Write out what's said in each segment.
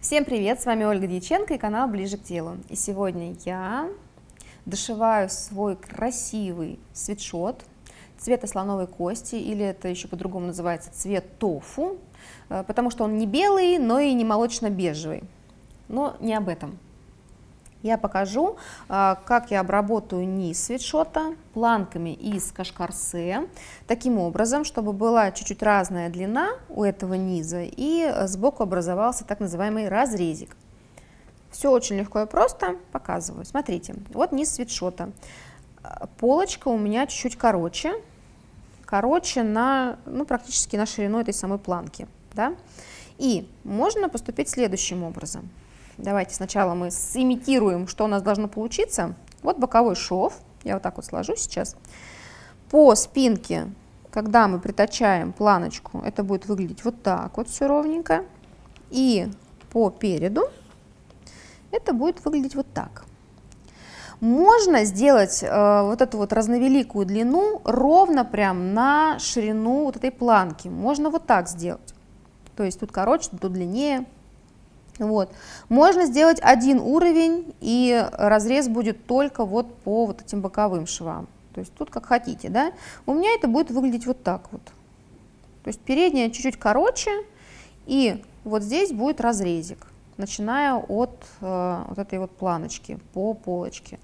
Всем привет, с вами Ольга Дьяченко и канал Ближе к телу. И сегодня я дошиваю свой красивый свитшот цвета слоновой кости, или это еще по-другому называется цвет тофу, э, потому что он не белый, но и не молочно-бежевый. Но не об этом. Я покажу, а, как я обработаю низ свитшота планками из кашкарсе, таким образом, чтобы была чуть-чуть разная длина у этого низа и сбоку образовался так называемый разрезик. Все очень легко и просто, показываю. Смотрите, вот низ свитшота. Полочка у меня чуть-чуть короче, короче на, ну, практически на ширину этой самой планки. Да? И можно поступить следующим образом. Давайте сначала мы сымитируем, что у нас должно получиться. Вот боковой шов, я вот так вот сложу сейчас. По спинке, когда мы притачаем планочку, это будет выглядеть вот так вот все ровненько. И по переду это будет выглядеть вот так. Можно сделать э, вот эту вот разновеликую длину ровно прям на ширину вот этой планки. Можно вот так сделать. То есть тут короче, тут длиннее. Вот. Можно сделать один уровень, и разрез будет только вот по вот этим боковым швам. То есть тут как хотите, да. У меня это будет выглядеть вот так вот. То есть передняя чуть-чуть короче, и вот здесь будет разрезик, начиная от э, вот этой вот планочки по полочке.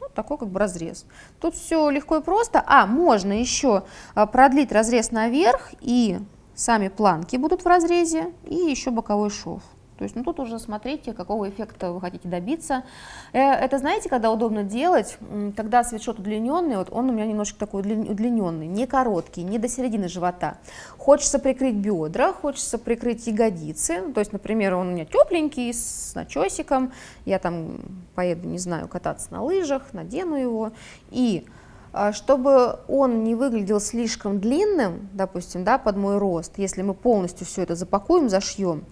Вот такой как бы разрез. Тут все легко и просто. А, можно еще э, продлить разрез наверх, и сами планки будут в разрезе, и еще боковой шов. То есть, ну тут уже смотрите, какого эффекта вы хотите добиться. Э, это знаете, когда удобно делать, когда свитшот удлиненный, вот он у меня немножко такой удлиненный, не короткий, не до середины живота. Хочется прикрыть бедра, хочется прикрыть ягодицы. То есть, например, он у меня тепленький, с начесиком, я там поеду, не знаю, кататься на лыжах, надену его. И а, чтобы он не выглядел слишком длинным, допустим, да, под мой рост, если мы полностью все это запакуем, зашьем,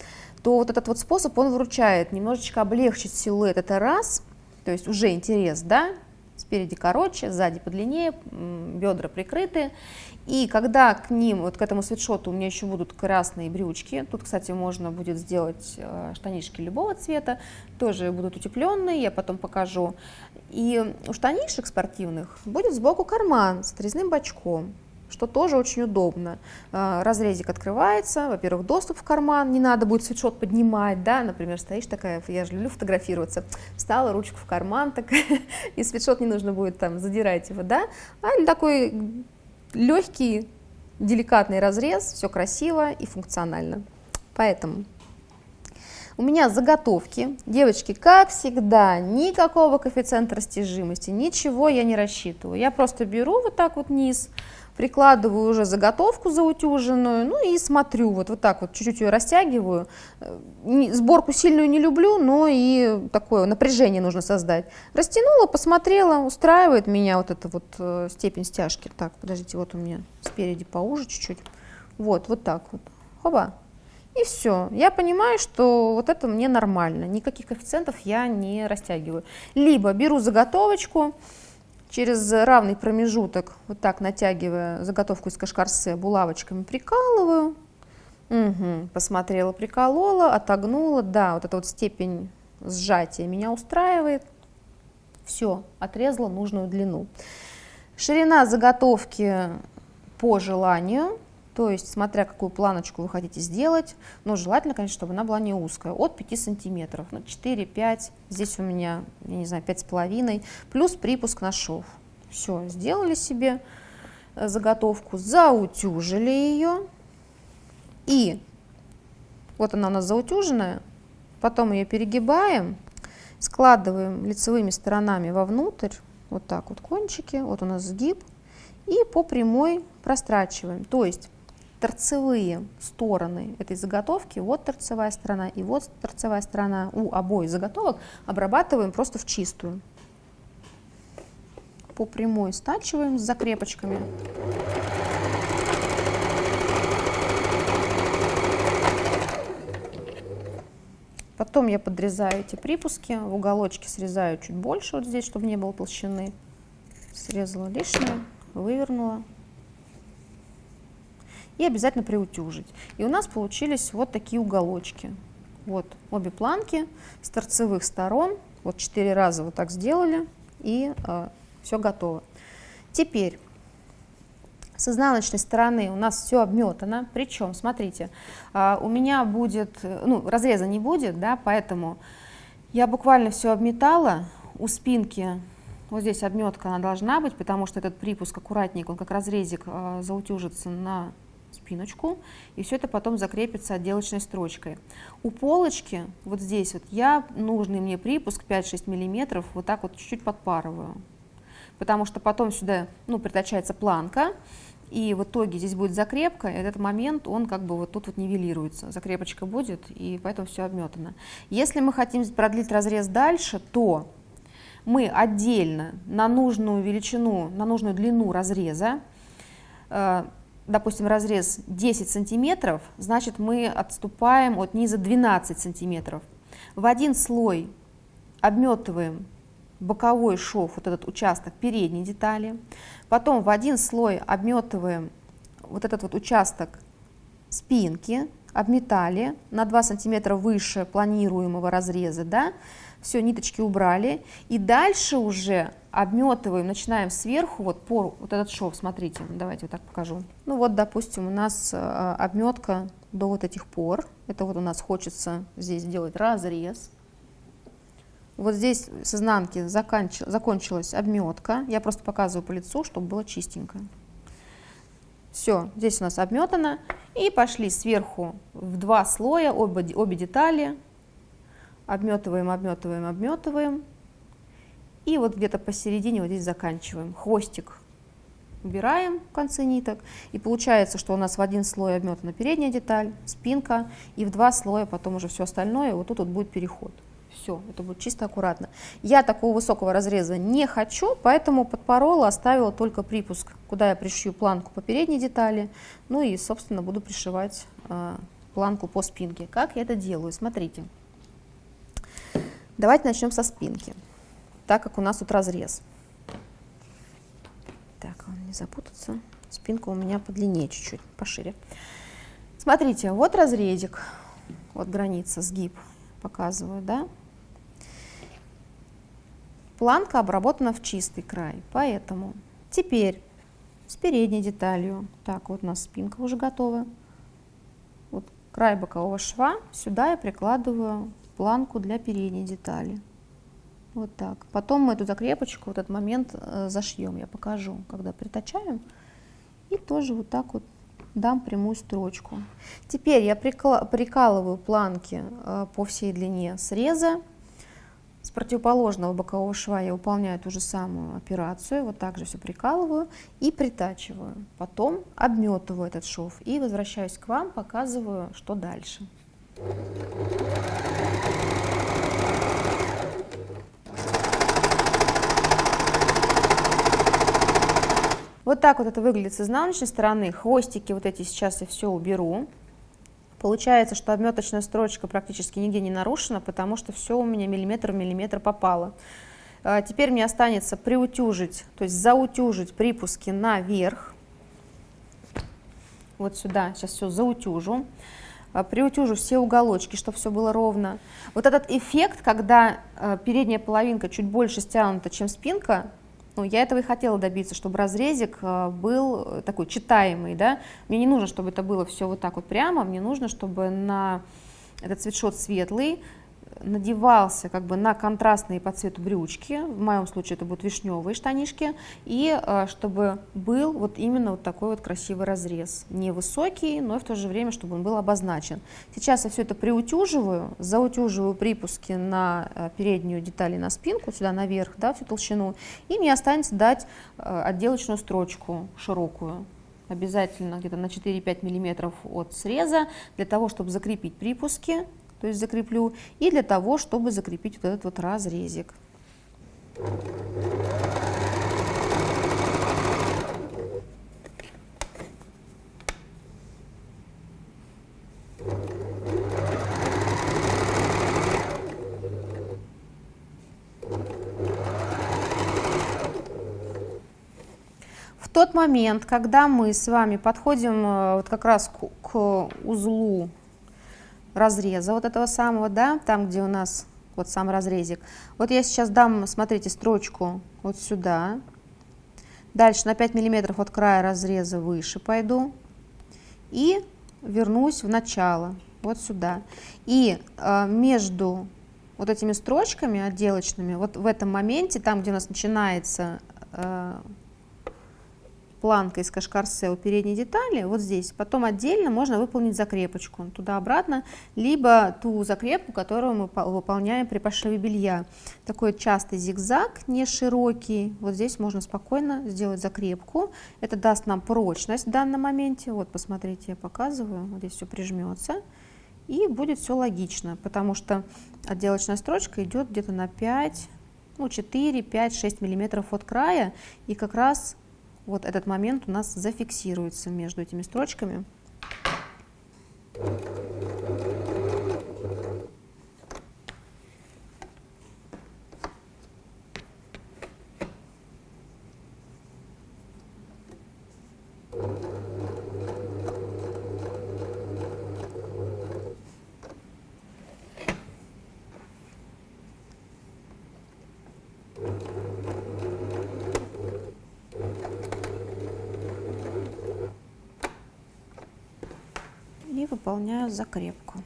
то вот этот вот способ, он выручает немножечко облегчить силуэт, это раз, то есть уже интерес, да, спереди короче, сзади подлиннее, бедра прикрыты. И когда к ним, вот к этому свитшоту у меня еще будут красные брючки, тут, кстати, можно будет сделать э, штанишки любого цвета, тоже будут утепленные, я потом покажу. И у штанишек спортивных будет сбоку карман с отрезным бачком что тоже очень удобно. А, разрезик открывается, во-первых, доступ в карман, не надо будет свитшот поднимать, да, например, стоишь такая, я же люблю фотографироваться, встала, ручку в карман, так, и свитшот не нужно будет там задирать его, да, а такой легкий, деликатный разрез, все красиво и функционально. Поэтому у меня заготовки. Девочки, как всегда, никакого коэффициента растяжимости, ничего я не рассчитываю. Я просто беру вот так вот низ, прикладываю уже заготовку заутюженную, ну и смотрю, вот, вот так вот, чуть-чуть ее растягиваю. Э, сборку сильную не люблю, но и такое напряжение нужно создать. Растянула, посмотрела, устраивает меня вот эта вот э, степень стяжки. Так, подождите, вот у меня спереди поуже чуть-чуть. Вот, вот так вот. Хоба. И все. Я понимаю, что вот это мне нормально. Никаких коэффициентов я не растягиваю. Либо беру заготовочку, через равный промежуток, вот так натягивая заготовку из кашкарсе, булавочками прикалываю. Угу, посмотрела, приколола, отогнула. Да, вот эта вот степень сжатия меня устраивает. Все, отрезала нужную длину. Ширина заготовки по желанию. То есть, смотря какую планочку вы хотите сделать, но желательно, конечно, чтобы она была не узкая, от 5 сантиметров, ну, 4-5, здесь у меня, я не знаю, 5,5, плюс припуск на шов. Все, сделали себе э, заготовку, заутюжили ее, и вот она у нас заутюженная, потом ее перегибаем, складываем лицевыми сторонами вовнутрь, вот так вот кончики, вот у нас сгиб, и по прямой прострачиваем. То есть торцевые стороны этой заготовки, вот торцевая сторона и вот торцевая сторона у обоих заготовок обрабатываем просто в чистую. По прямой стачиваем с закрепочками. Потом я подрезаю эти припуски, в уголочке срезаю чуть больше вот здесь, чтобы не было толщины. Срезала лишнее, вывернула, и обязательно приутюжить. И у нас получились вот такие уголочки. Вот обе планки с торцевых сторон, вот четыре раза вот так сделали, и э, все готово. Теперь с изнаночной стороны у нас все обметано, причем, смотрите, э, у меня будет, ну, разреза не будет, да, поэтому я буквально все обметала, у спинки вот здесь обметка она должна быть, потому что этот припуск аккуратненько, он как разрезик э, заутюжится на спиночку, и все это потом закрепится отделочной строчкой. У полочки, вот здесь вот, я нужный мне припуск 5-6 миллиметров вот так вот чуть-чуть подпарываю, потому что потом сюда, ну, притачается планка, и в итоге здесь будет закрепка, и этот момент, он как бы вот тут вот нивелируется, закрепочка будет, и поэтому все обметано. Если мы хотим продлить разрез дальше, то мы отдельно на нужную величину, на нужную длину разреза, э, допустим, разрез 10 сантиметров, значит мы отступаем от низа 12 сантиметров. В один слой обметываем боковой шов, вот этот участок передней детали, потом в один слой обметываем вот этот вот участок спинки, обметали на 2 сантиметра выше планируемого разреза, да, все, ниточки убрали, и дальше уже обметываем, начинаем сверху, вот пор, вот этот шов, смотрите, давайте вот так покажу. Ну вот, допустим, у нас э, обметка до вот этих пор, это вот у нас хочется здесь сделать разрез. Вот здесь с изнанки заканч... закончилась обметка, я просто показываю по лицу, чтобы было чистенько. Все, здесь у нас обметано, и пошли сверху в два слоя обе, обе детали, обметываем, обметываем, обметываем. И вот где-то посередине вот здесь заканчиваем. Хвостик убираем в конце ниток. И получается, что у нас в один слой обметана передняя деталь, спинка, и в два слоя потом уже все остальное, вот тут вот будет переход. Все, это будет чисто аккуратно. Я такого высокого разреза не хочу, поэтому подпорола, оставила только припуск, куда я пришью планку по передней детали, ну и, собственно, буду пришивать э, планку по спинке. Как я это делаю? Смотрите. Давайте начнем со спинки, так как у нас тут разрез. Так, не запутаться. Спинка у меня подлиннее чуть-чуть, пошире. Смотрите, вот разрезик, вот граница, сгиб показываю, да? Планка обработана в чистый край, поэтому теперь с передней деталью, так, вот у нас спинка уже готова, вот край бокового шва, сюда я прикладываю планку для передней детали. Вот так. Потом мы эту закрепочку, вот этот момент э, зашьем, я покажу, когда притачаем. И тоже вот так вот дам прямую строчку. Теперь я прикалываю планки э, по всей длине среза. С противоположного бокового шва я выполняю ту же самую операцию, вот так же все прикалываю и притачиваю. Потом обметываю этот шов и возвращаюсь к вам, показываю, что дальше. Вот так вот это выглядит с изнаночной стороны. Хвостики вот эти сейчас я все уберу. Получается, что обметочная строчка практически нигде не нарушена, потому что все у меня миллиметр в миллиметр попало. А, теперь мне останется приутюжить, то есть заутюжить припуски наверх. Вот сюда сейчас все заутюжу. А, приутюжу все уголочки, чтобы все было ровно. Вот этот эффект, когда а, передняя половинка чуть больше стянута, чем спинка, ну, я этого и хотела добиться, чтобы разрезик а, был такой читаемый, да. Мне не нужно, чтобы это было все вот так вот прямо, мне нужно, чтобы на этот цветшот светлый, надевался как бы на контрастные по цвету брючки, в моем случае это будут вишневые штанишки, и э, чтобы был вот именно вот такой вот красивый разрез, невысокий, но и в то же время, чтобы он был обозначен. Сейчас я все это приутюживаю, заутюживаю припуски на э, переднюю деталь и на спинку, сюда наверх, да, всю толщину, и мне останется дать э, отделочную строчку широкую, обязательно где-то на 4-5 миллиметров от среза, для того, чтобы закрепить припуски, то есть закреплю, и для того, чтобы закрепить вот этот вот разрезик. В тот момент, когда мы с вами подходим э, вот как раз к, к узлу разреза вот этого самого, да, там, где у нас вот сам разрезик. Вот я сейчас дам, смотрите, строчку вот сюда. Дальше на 5 миллиметров от края разреза выше пойду. И вернусь в начало, вот сюда. И э, между вот этими строчками отделочными, вот в этом моменте, там, где у нас начинается э, планка из кашкарсе у передней детали, вот здесь, потом отдельно можно выполнить закрепочку туда-обратно, либо ту закрепку, которую мы выполняем при пошиве белья. Такой частый зигзаг, не широкий, вот здесь можно спокойно сделать закрепку. Это даст нам прочность в данном моменте. Вот, посмотрите, я показываю, вот здесь все прижмется. И будет все логично, потому что отделочная строчка идет где-то на 5, ну 4, 5, 6 миллиметров от края, и как раз вот этот момент у нас зафиксируется между этими строчками. и выполняю закрепку.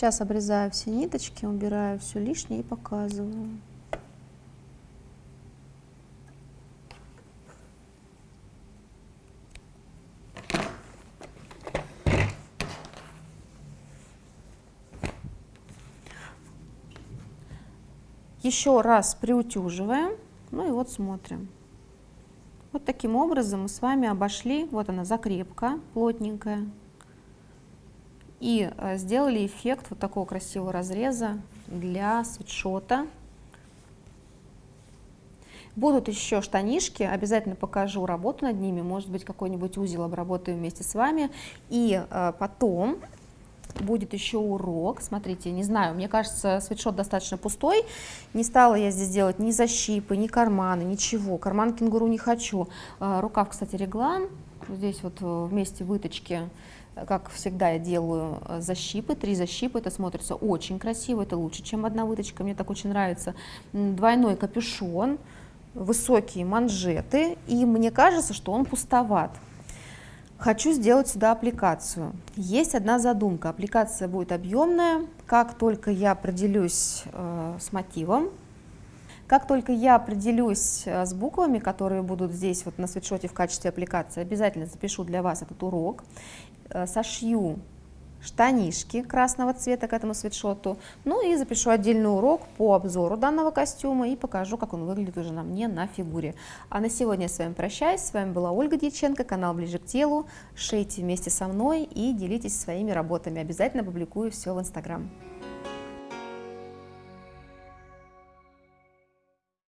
Сейчас обрезаю все ниточки, убираю все лишнее и показываю. Еще раз приутюживаем, ну и вот смотрим. Вот таким образом мы с вами обошли, вот она закрепка плотненькая, и э, сделали эффект вот такого красивого разреза для свитшота. Будут еще штанишки, обязательно покажу работу над ними, может быть какой-нибудь узел обработаю вместе с вами. И э, потом будет еще урок. Смотрите, не знаю, мне кажется, свитшот достаточно пустой. Не стала я здесь делать ни защипы, ни карманы, ничего. Карман кенгуру не хочу. Э, рукав, кстати, реглан. Здесь вот вместе выточки как всегда я делаю э, защипы, три защипы, это смотрится очень красиво, это лучше, чем одна выточка, мне так очень нравится. Двойной капюшон, высокие манжеты, и мне кажется, что он пустоват. Хочу сделать сюда аппликацию. Есть одна задумка, аппликация будет объемная, как только я определюсь э, с мотивом, как только я определюсь э, с буквами, которые будут здесь вот на свитшоте в качестве аппликации, обязательно запишу для вас этот урок. Э, сошью штанишки красного цвета к этому свитшоту, ну и запишу отдельный урок по обзору данного костюма и покажу, как он выглядит уже на мне на фигуре. А на сегодня я с вами прощаюсь, с вами была Ольга Дьяченко, канал Ближе к телу, шейте вместе со мной и делитесь своими работами, обязательно публикую все в Инстаграм.